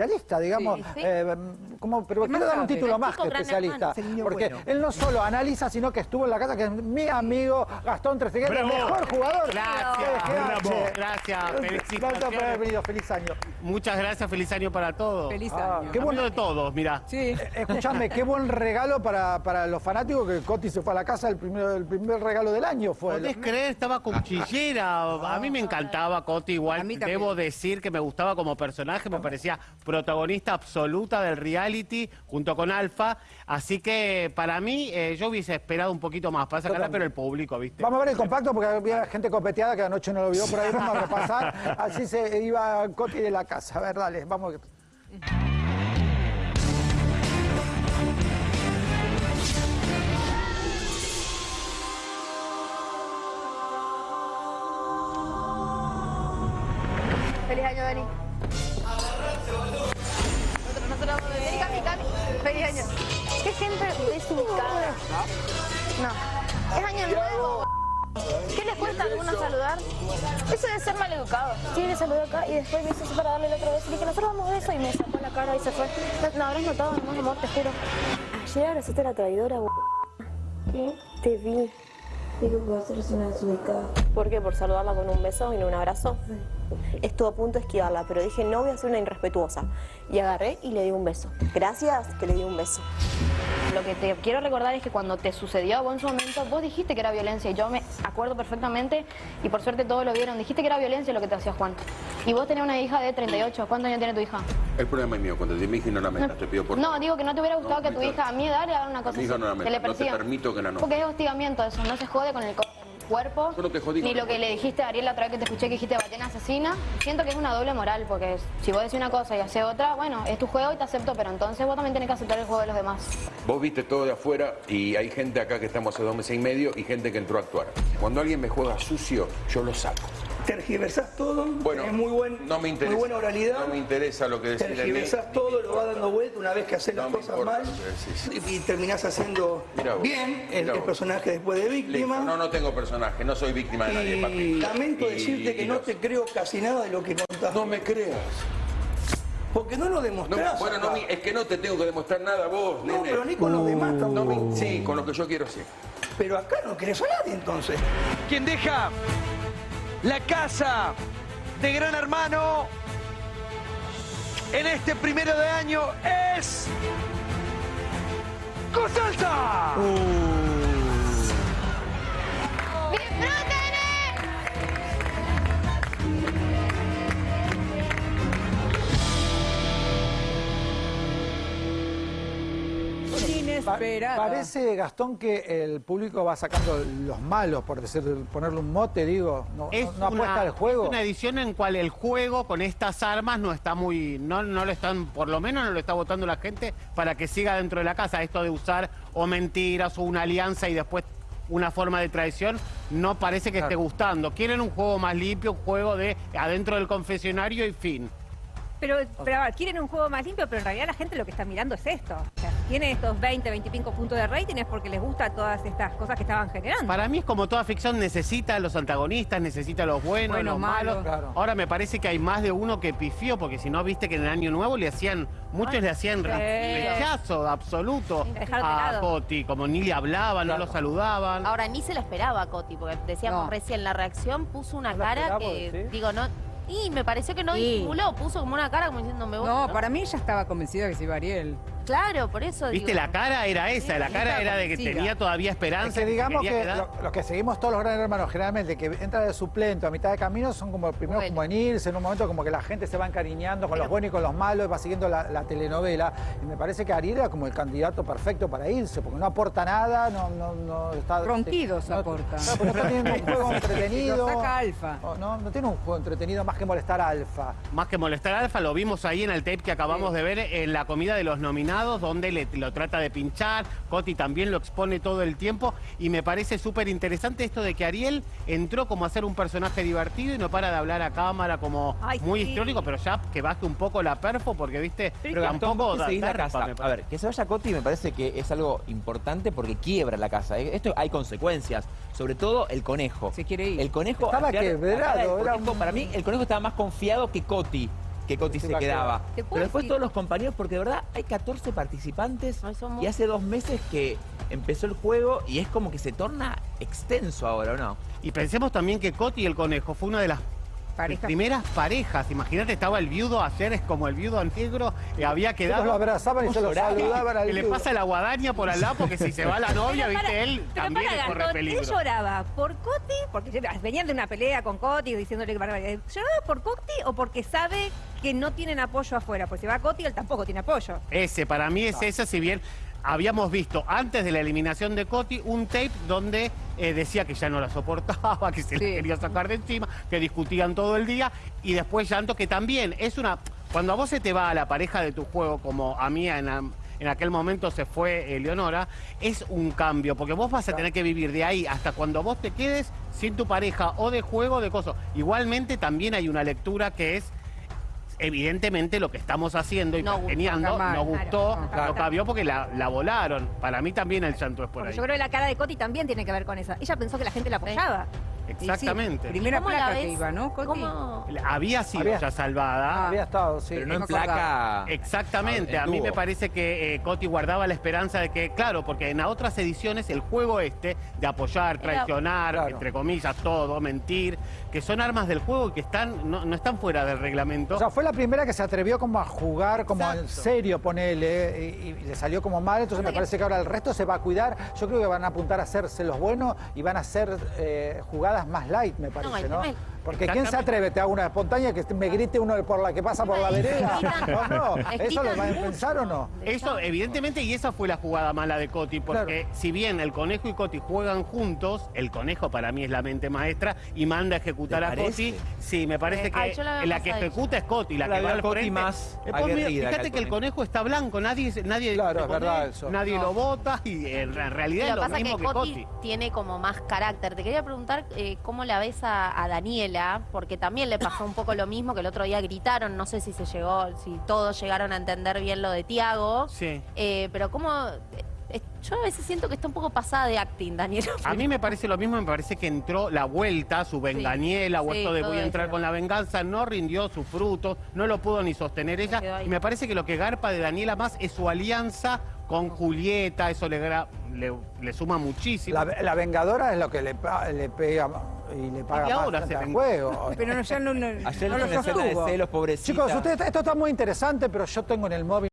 especialista, digamos, Sí, sí. eh, como, pero quiero dar un título más que especialista, porque bueno. él no solo analiza, sino que estuvo en la casa, que es mi amigo Gastón Trezeguet, el mejor jugador. Gracias, bravo. Gracias, Gracias por haber felicitaciones. venido, feliz año. Muchas gracias, feliz año para todos. Feliz Ah, año. qué bueno. De todos, mira. Sí. Escuchame, qué buen regalo para, para los fanáticos que Coti se fue a la casa, el primer, el primer regalo del año fue. ¿Podés creer? Estaba cuchillera. A mí me encantaba Coti, igual debo decir que me gustaba como personaje, me parecía protagonista absoluta del reality junto con Alfa. Así que para mí, eh, yo hubiese esperado un poquito más para sacarla, pero el público, ¿viste? Vamos a ver el compacto porque había gente copeteada que anoche no lo vio por ahí, vamos a repasar. Así se iba Coti de la casa. A ver, dale, vamos. Feliz año, Dani. Nosotros, nosotros vamos a venir. Cami, Cami. Feliz año. Qué gente desubicada. No. Es año nuevo. ¿Qué les cuesta a algunos saludar? Eso de ser maleducado. Sí, le saludé acá y después me hizo para darle la otra vez. Y dije, nosotros vamos de eso y me sacó la cara y se fue. No, no habrás notado, nomás amor, te juro. Ayer abrazaste a la traidora, b****. ¿Qué? Te vi. Digo que a ser una desubicada. ¿Por qué? ¿Por saludarla con un beso y no un abrazo? Estuve a punto de esquivarla, pero dije, no voy a ser una irrespetuosa. Y agarré y le di un beso. Gracias que le di un beso. Lo que te quiero recordar es que cuando te sucedió a vos en su momento, vos dijiste que era violencia y yo me acuerdo perfectamente y por suerte todos lo vieron. Dijiste que era violencia lo que te hacía Juan. Y vos tenías una hija de 38. ¿Cuántos años tiene tu hija? El problema es mío, cuando te mi hija no la metas, te pido por No, digo que no te hubiera gustado No, que tu hija a mi edad le haga una cosa mi hija así, no la que metas, le no te permito que la no. Porque es hostigamiento eso, no se jode con el, co- el cuerpo. Yo no te jodí Ni lo que cuerpo. le dijiste a Ariel la otra vez que te escuché que dijiste ballena asesina. Siento que es una doble moral, porque si vos decís una cosa y haces otra, bueno, es tu juego y te acepto, pero entonces vos también tenés que aceptar el juego de los demás. Vos viste todo de afuera y hay gente acá que estamos hace dos meses y medio y gente que entró a actuar. Cuando alguien me juega sucio, yo lo saco. Tergiversás todo, Bueno, tenés muy, buen, no me interesa. muy buena oralidad, No me interesa lo que decís tergiversás todo, lo vas dando vuelta una vez que haces No las cosas mal y, y terminás haciendo vos, bien el, personaje después de víctima. Listo. No, no tengo personaje, no soy víctima de nadie, papi. lamento Y- decirte que y no los- te creo casi nada de lo que contás. No me creas. Porque no lo No, demostrás. bueno, no, acá. me- es que no te tengo que demostrar nada a vos, No, nene. pero ni con los demás No tampoco. sí, con lo que yo quiero sí. Pero acá no querés a nadie entonces. Quien deja la casa de Gran Hermano en este primero de año es. ¡Cosalsa! ¡Disfruten! Pa-. Parece, Gastón, que el público va sacando los malos, por decir, ponerle un mote, digo. No, Es no- no apuesta una, al juego. es una edición en cual el juego con estas armas no está muy, no, no lo están, por lo menos no lo está votando la gente para que siga dentro de la casa. Esto de usar o mentiras o una alianza y después una forma de traición no parece que esté gustando. Quieren un juego más limpio, un juego de adentro del confesionario y fin. Pero, pero a ver, quieren un juego más limpio, pero en realidad la gente lo que está mirando es esto. O sea, tiene estos 20, 25 puntos de rating es porque les gusta todas estas cosas que estaban generando. Para mí es como toda ficción, necesita a los antagonistas, necesita a los buenos, Buenos, los malos. malos. Claro. Ahora me parece que hay más de uno que pifió, porque si no viste que en el año nuevo le hacían, muchos le hacían sí. rechazo absoluto a. Coti, como ni le hablaban, no lo saludaban. Ahora, ni se la esperaba a Coti, porque decíamos No. recién, la reacción puso una No cara que, ¿sí? digo, no... Y me pareció que no Sí. disimuló, puso como una cara como diciendo, me voy. No, para mí ella estaba convencida que se iba Ariel. Claro, por eso Viste, digo. la cara era esa, la cara era de que tenía todavía Es esperanza. que digamos que lo- los que seguimos todos los grandes hermanos, generalmente, que entra de suplente a mitad de camino, son como primero Bueno. como en irse, en un momento como que la gente se va encariñando con los buenos y con los malos, va siguiendo la, la telenovela. Y me parece que Ariel era como el candidato perfecto para irse, porque no aporta nada, no, no, no está. Ronquidos no- aporta. No, pero no está teniendo un juego entretenido. Lo saca Alfa. No, no tiene un juego entretenido más que molestar a Alfa. Más que molestar a Alfa, lo vimos ahí en el tape que acabamos de ver en la comida de los nominados, donde le, lo trata de pinchar. Coti también lo expone todo el tiempo. Y me parece súper interesante esto de que Ariel entró como a ser un personaje divertido y no para de hablar a cámara como Ay, muy sí. histriónico, pero ya que baje un poco la perfo, porque viste, Pero tampoco da la casa. A ver, que se vaya Coti me parece que es algo importante porque quiebra la casa. ¿eh? Esto hay consecuencias. Sobre todo el conejo. Se quiere ir. El conejo. Estaba quebrado, era un- Para mí, el conejo estaba más confiado que Coti. Que Coti se quedaba. quedar. ¿Te puedo Pero después decir? todos los compañeros, porque de verdad hay 14 participantes y hace dos meses que empezó el juego y es como que se torna extenso ahora, ¿o no? Y pensemos también que Coti y el conejo fue una de las Pareja. primeras parejas. Imagínate, estaba el viudo ayer, es como el viudo negro, eh, había quedado. Todos lo abrazaban y se lo lloraba. saludaban al Que le pasa la guadaña por al lado porque si se va la novia, viste, él también para, corre peligro. Él lloraba por Coti, porque venían de una pelea con Coti diciéndole que barbaridad. ¿Lloraba por Coti o porque sabe que no tienen apoyo afuera? Pues si va Coti, él tampoco tiene apoyo. Ese, para mí es ese, si bien habíamos visto antes de la eliminación de Coti un tape donde eh, decía que ya no la soportaba, que se le Sí. quería sacar de encima, que discutían todo el día y después llanto, que también es una... Cuando a vos se te va a la pareja de tu juego, como a mí en, en aquel momento se fue eh, Leonora, es un cambio, porque vos vas a tener que vivir de ahí hasta cuando vos te quedes sin tu pareja o de juego o de cosas. Igualmente también hay una lectura que es evidentemente lo que estamos haciendo y No gustó, está mal. no gustó, Claro. no cabió porque la, la volaron. Para mí también el llanto es por Porque ahí. yo creo que la cara de Coti también tiene que ver con eso. Ella pensó que la gente la apoyaba. Exactamente. Sí, primera ¿Cómo la placa que iba, ¿no, Coti? ¿Cómo? Había sido Había- ya salvada. Había estado, sí. Pero no en placa. Exactamente, Ah, a mí me parece que eh, Coti guardaba la esperanza de que, claro, porque en otras ediciones el juego este de apoyar, Era- traicionar, Claro. entre comillas, todo, mentir, que son armas del juego y que están no, no están fuera del reglamento. O sea, fue la primera que se atrevió como a jugar como en serio, ponele, y, y le salió como mal, entonces me parece que ahora el resto se va a cuidar. Yo creo que van a apuntar a hacerse los buenos y van a hacer eh, jugadas más light, me parece, ¿no? Porque ¿quién se atreve? Te hago una espontánea que me grite uno por la que pasa por la vereda. ¿O no? Les ¿Eso lo van a pensar o no? Eso, evidentemente, y esa fue la jugada mala de Coti, porque si bien el conejo y Coti juegan juntos, el conejo para mí es la mente maestra y manda a ejecutar ¿Te a? Coti. Sí, me parece Eh, que ay, la que ejecuta es Coti, la La que va al Coti frente. más Eh, pues, mira, aguerrida que fíjate que el conejo. está blanco, nadie, nadie Claro, se es verdad pone, eso. nadie No. lo vota y en re- realidad Lo es que lo pasa es mismo que Coti. tiene como más carácter. Te quería preguntar eh, cómo la ves a, a Daniela, porque también le pasó un poco lo mismo que el otro día gritaron, no sé si se llegó, si todos llegaron a entender bien lo de Tiago, Sí. eh, pero cómo... eh, yo a veces siento que está un poco pasada de acting, Daniela. A mí me parece lo mismo, me parece que entró la vuelta, su venganiela o Sí, esto de voy a entrar eso. con la venganza, no rindió sus frutos, no lo pudo ni sostener ella. Y me parece que lo que garpa de Daniela más es su alianza con Julieta, eso le, le, le suma muchísimo. La, la vengadora es lo que le, le pega y le paga Y más ahora frente se al ven- juego. Pero no, ya no, no, Ayer no una escena de celos, pobrecita. Chicos, usted, esto está muy interesante, pero yo tengo en el móvil